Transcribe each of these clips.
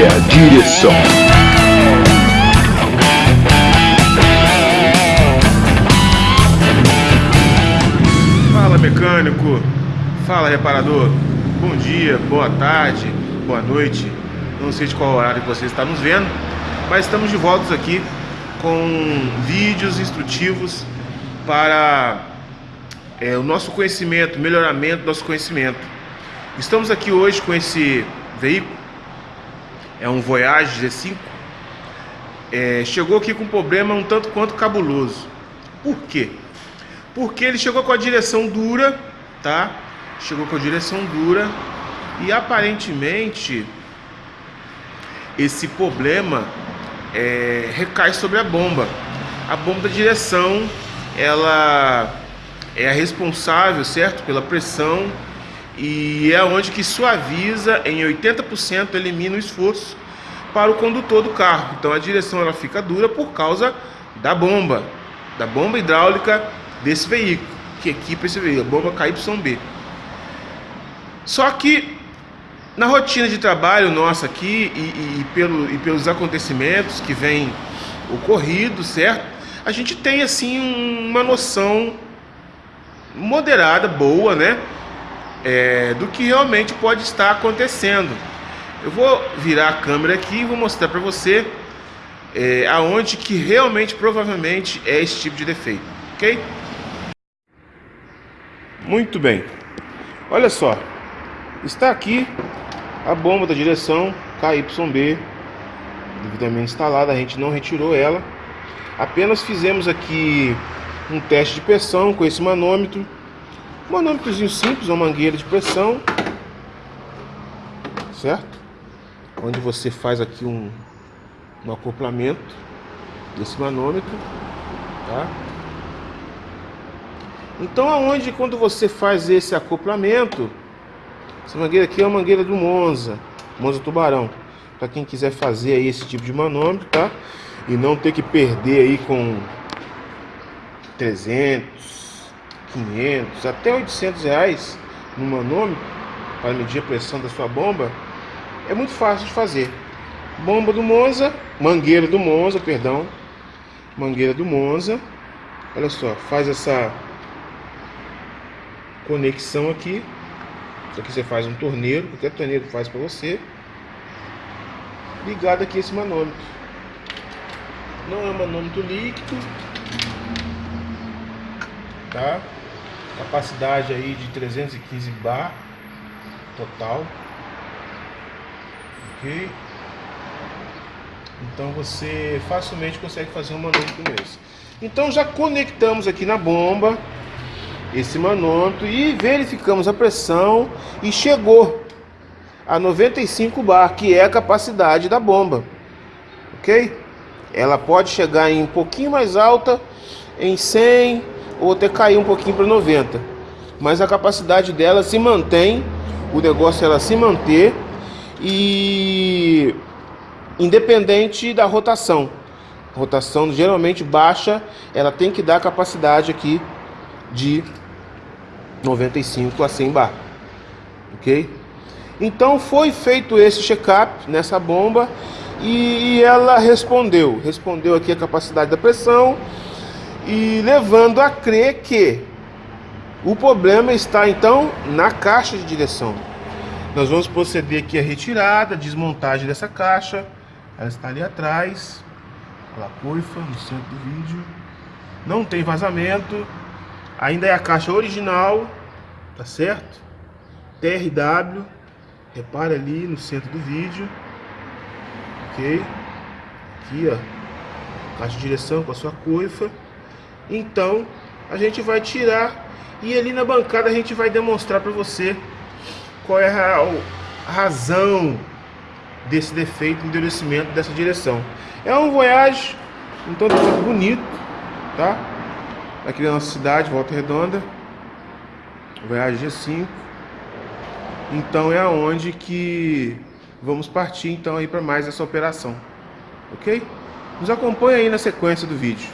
é a direção. Fala mecânico, fala reparador, bom dia, boa tarde, boa noite, não sei de qual horário você está nos vendo, mas estamos de volta aqui com vídeos instrutivos para é, o nosso conhecimento, melhoramento do nosso conhecimento. Estamos aqui hoje com esse veículo, é um Voyage Z5, é, chegou aqui com um problema um tanto quanto cabuloso. Por quê? Porque ele chegou com a direção dura, tá? Chegou com a direção dura e aparentemente esse problema é, recai sobre a bomba. A bomba da direção, ela é a responsável, certo, pela pressão e é onde que suaviza em 80% elimina o esforço para o condutor do carro. Então a direção ela fica dura por causa da bomba, da bomba hidráulica desse veículo, que equipa esse veículo, a bomba KYB. Só que na rotina de trabalho nossa aqui e, e, e, pelo, e pelos acontecimentos que vêm ocorrido, certo? A gente tem assim uma noção moderada, boa, né? É, do que realmente pode estar acontecendo. Eu vou virar a câmera aqui e vou mostrar para você é, aonde que realmente, provavelmente, é esse tipo de defeito, ok? Muito bem. Olha só, está aqui a bomba da direção KYB devidamente instalada, a gente não retirou ela. Apenas fizemos aqui um teste de pressão com esse manômetro. Um manômetrozinho simples, uma mangueira de pressão. Certo? Onde você faz aqui um, um acoplamento desse manômetro, tá? Então aonde quando você faz esse acoplamento, essa mangueira aqui é uma mangueira do Monza, Monza Tubarão. Para quem quiser fazer aí esse tipo de manômetro, tá? E não ter que perder aí com 300, 500, até 800 reais no manômetro para medir a pressão da sua bomba, é muito fácil de fazer. Bomba do Monza, mangueira do Monza, perdão, mangueira do Monza. Olha só, faz essa conexão aqui. Aqui você faz um torneiro, qualquer torneiro faz para você. Ligado aqui esse manômetro. Não é um manômetro líquido, tá? Capacidade aí de 315 bar total. Então você facilmente consegue fazer um manômetro como esse. Então já conectamos aqui na bomba esse manômetro e verificamos a pressão e chegou a 95 bar, que é a capacidade da bomba. Ok? Ela pode chegar em um pouquinho mais alta, em 100, ou até cair um pouquinho para 90. Mas a capacidade dela se mantém, o negócio é ela se manter e independente da rotação. Rotação geralmente baixa, ela tem que dar capacidade aqui de 95 a 100 bar. OK? Então foi feito esse check-up nessa bomba e ela respondeu, respondeu aqui a capacidade da pressão e levando a crer que o problema está então na caixa de direção. Nós vamos proceder aqui a retirada, desmontagem dessa caixa. Ela está ali atrás, a coifa no centro do vídeo. Não tem vazamento. Ainda é a caixa original, tá certo? TRW, repare ali no centro do vídeo. Ok? Aqui, ó, caixa de direção com a sua coifa. Então, a gente vai tirar e ali na bancada a gente vai demonstrar para você qual é a razão desse defeito de endurecimento dessa direção. É um Voyage, um tanto bonito, tá? Aqui na nossa cidade, Volta Redonda. Voyage G5. Então é aonde que vamos partir então aí para mais essa operação. OK? Nos acompanhe aí na sequência do vídeo.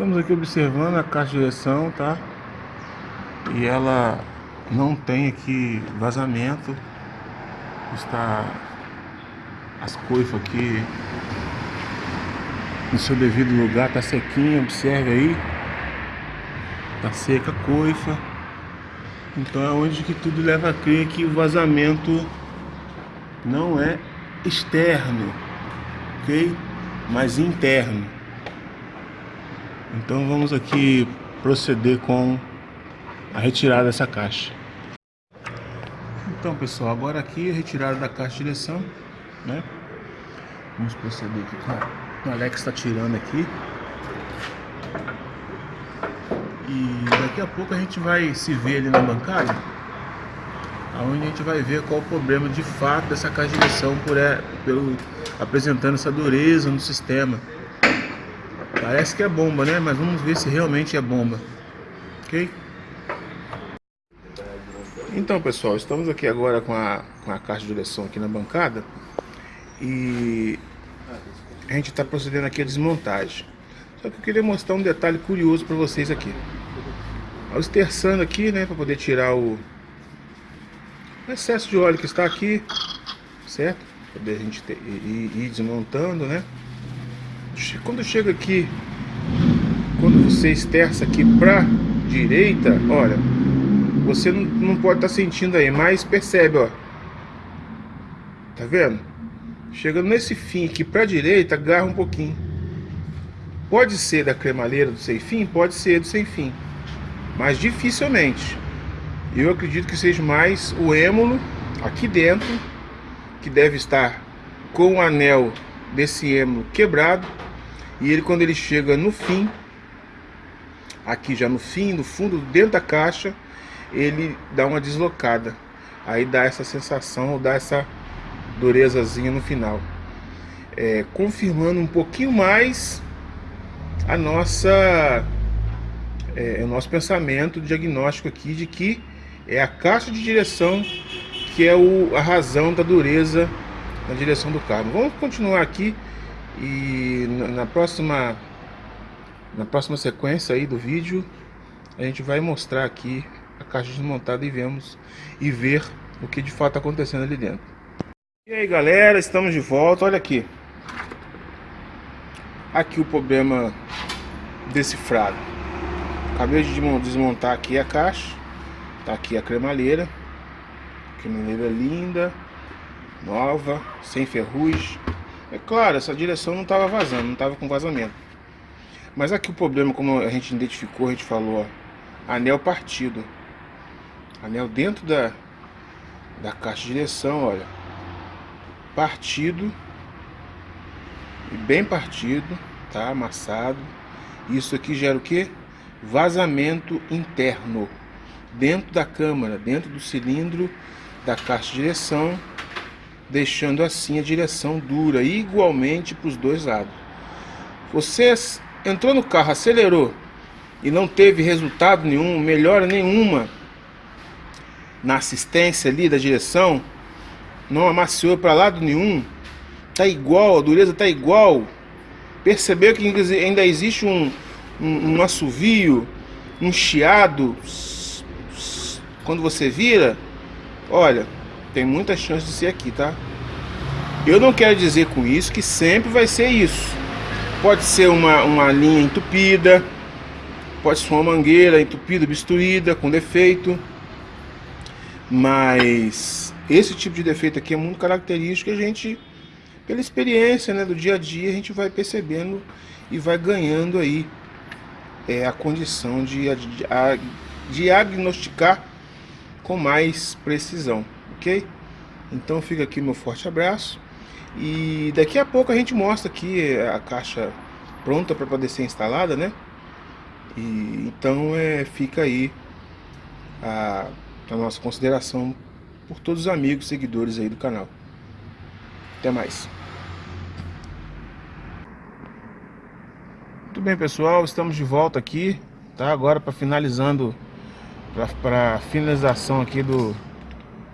Estamos aqui observando a caixa de direção, tá? E ela não tem aqui vazamento. Está as coifas aqui no seu devido lugar, tá sequinha, observe aí. Tá seca a coifa. Então é onde que tudo leva a crer que o vazamento não é externo, ok? Mas interno. Então vamos aqui proceder com a retirada dessa caixa. Então pessoal, agora aqui a retirada da caixa de direção, né? Vamos proceder aqui com o Alex está tirando aqui. E daqui a pouco a gente vai se ver ali na bancada, onde a gente vai ver qual o problema de fato dessa caixa de direção por, é, pelo, apresentando essa dureza no sistema. Parece que é bomba, né? Mas vamos ver se realmente é bomba. Ok? Então, pessoal, estamos aqui agora com a, com a caixa de direção aqui na bancada. E a gente está procedendo aqui a desmontagem. Só que eu queria mostrar um detalhe curioso para vocês aqui. Ao esterçando aqui, né, para poder tirar o excesso de óleo que está aqui, certo? Poder a gente ter, ir, ir desmontando, né? Quando chega aqui, quando você esterça aqui para direita, olha, você não, não pode estar tá sentindo aí, mas percebe, ó. Tá vendo? Chegando nesse fim aqui para direita, agarra um pouquinho. Pode ser da cremaleira do sem fim, pode ser do sem fim, mas dificilmente. Eu acredito que seja mais o êmulo aqui dentro, que deve estar com o anel desse êmulo quebrado e ele quando ele chega no fim, aqui já no fim, no fundo, dentro da caixa, ele dá uma deslocada. Aí dá essa sensação, dá essa durezazinha no final. É, confirmando um pouquinho mais a nossa é, o nosso pensamento diagnóstico aqui de que é a caixa de direção que é o, a razão da dureza na direção do carro. Vamos continuar aqui e na próxima na próxima sequência aí do vídeo a gente vai mostrar aqui a caixa desmontada e vemos e ver o que de fato está acontecendo ali dentro. E aí galera, estamos de volta, olha aqui. Aqui o problema decifrado. Acabei de desmontar aqui a caixa. Tá aqui a cremalheira. Cremalheira linda, nova, sem ferrugem. É claro, essa direção não estava vazando, não estava com vazamento. Mas aqui o problema, como a gente identificou, a gente falou, ó, anel partido. Anel dentro da, da caixa de direção, olha. Partido. E bem partido, tá? Amassado. Isso aqui gera o que? Vazamento interno. Dentro da câmara, dentro do cilindro da caixa de direção deixando assim a direção dura igualmente para os dois lados. Você entrou no carro, acelerou e não teve resultado nenhum, melhora nenhuma na assistência ali da direção, não amaciou para lado nenhum, tá igual, a dureza tá igual. Percebeu que ainda existe um, um, um assovio, um chiado quando você vira? Olha, tem muita chance de ser aqui, tá? Eu não quero dizer com isso que sempre vai ser isso. Pode ser uma, uma linha entupida, pode ser uma mangueira entupida, obstruída, com defeito. Mas esse tipo de defeito aqui é muito característico a gente, pela experiência né, do dia a dia, a gente vai percebendo e vai ganhando aí é, a condição de, de diagnosticar com mais precisão ok? Então fica aqui meu forte abraço e daqui a pouco a gente mostra aqui a caixa pronta para poder ser instalada, né? E então é, fica aí a, a nossa consideração por todos os amigos, seguidores aí do canal. Até mais. Muito bem, pessoal, estamos de volta aqui, tá? Agora para finalizando, para finalização aqui do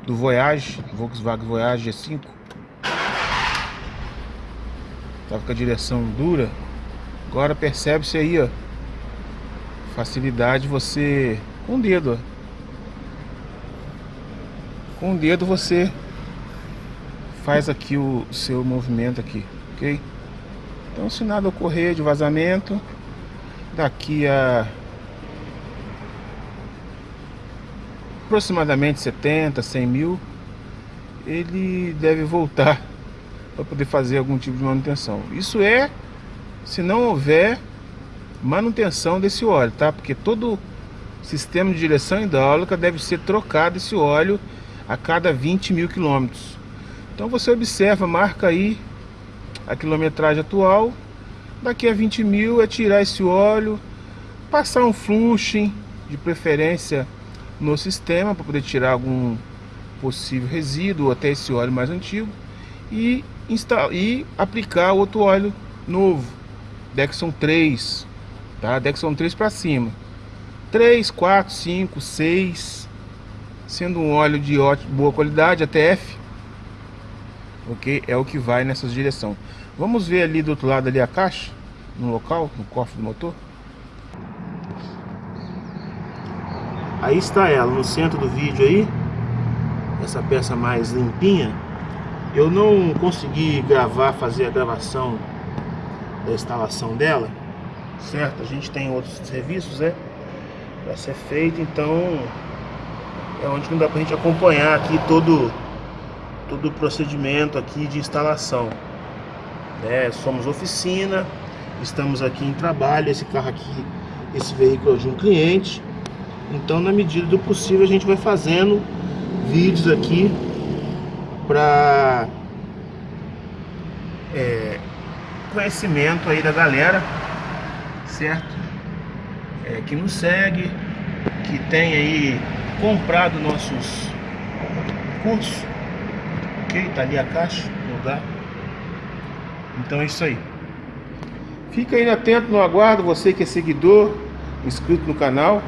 do Voyage, Volkswagen Voyage G5. Tava com a direção dura. Agora percebe-se aí, ó, facilidade você com o dedo. Com o dedo você faz aqui o seu movimento aqui, ok? Então se nada ocorrer de vazamento, daqui a aproximadamente 70, 100 mil, ele deve voltar para poder fazer algum tipo de manutenção. Isso é se não houver manutenção desse óleo, tá? Porque todo sistema de direção hidráulica deve ser trocado esse óleo a cada 20 mil quilômetros. Então você observa, marca aí a quilometragem atual. Daqui a 20 mil é tirar esse óleo, passar um flushing, de preferência no sistema, para poder tirar algum possível resíduo, até esse óleo mais antigo, e, instalar, e aplicar outro óleo novo, Dexon 3, tá? Dexon 3 para cima. 3, 4, 5, 6, sendo um óleo de ótima, boa qualidade, ATF, ok? É o que vai nessa direção. Vamos ver ali do outro lado ali a caixa, no local, no cofre do motor. Aí está ela, no centro do vídeo aí, essa peça mais limpinha. Eu não consegui gravar, fazer a gravação da instalação dela, certo? A gente tem outros serviços, né? Para ser feito, então é onde não dá pra gente acompanhar aqui todo, todo o procedimento aqui de instalação. Né? Somos oficina, estamos aqui em trabalho, esse carro aqui, esse veículo é de um cliente. Então na medida do possível a gente vai fazendo vídeos aqui para é, conhecimento aí da galera, certo? É, que nos segue, que tem aí comprado nossos cursos, ok? Tá ali a caixa lugar. Então é isso aí. Fica aí atento no aguardo, você que é seguidor, inscrito no canal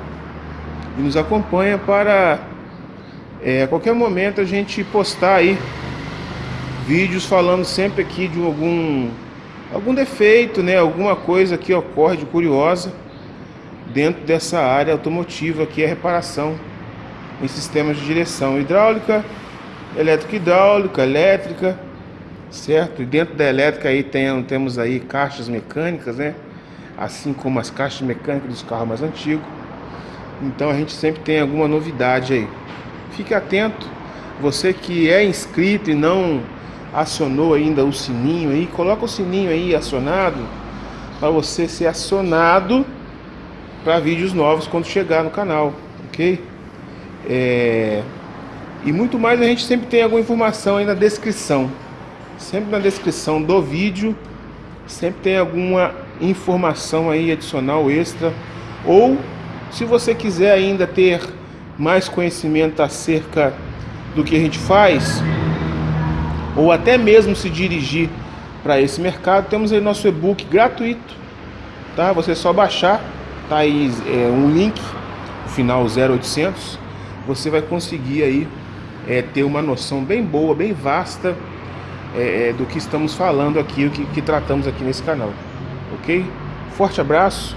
e nos acompanha para é, a qualquer momento a gente postar aí vídeos falando sempre aqui de algum algum defeito, né, alguma coisa que ocorre de curiosa dentro dessa área automotiva que é reparação em sistemas de direção hidráulica, elétrica hidráulica, elétrica, certo? E dentro da elétrica aí tem, temos aí caixas mecânicas, né? Assim como as caixas mecânicas dos carros mais antigos. Então a gente sempre tem alguma novidade aí. Fique atento, você que é inscrito e não acionou ainda o sininho aí, coloca o sininho aí acionado para você ser acionado para vídeos novos quando chegar no canal, ok? É... E muito mais a gente sempre tem alguma informação aí na descrição. Sempre na descrição do vídeo, sempre tem alguma informação aí adicional extra. Ou se você quiser ainda ter mais conhecimento acerca do que a gente faz, ou até mesmo se dirigir para esse mercado, temos aí nosso e-book gratuito, tá? Você é só baixar, tá aí é, um link, final 0800, você vai conseguir aí é, ter uma noção bem boa, bem vasta é, é, do que estamos falando aqui, o que, que tratamos aqui nesse canal, ok? Forte abraço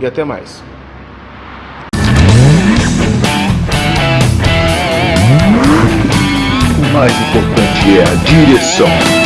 e até mais. Mais importante é a direção.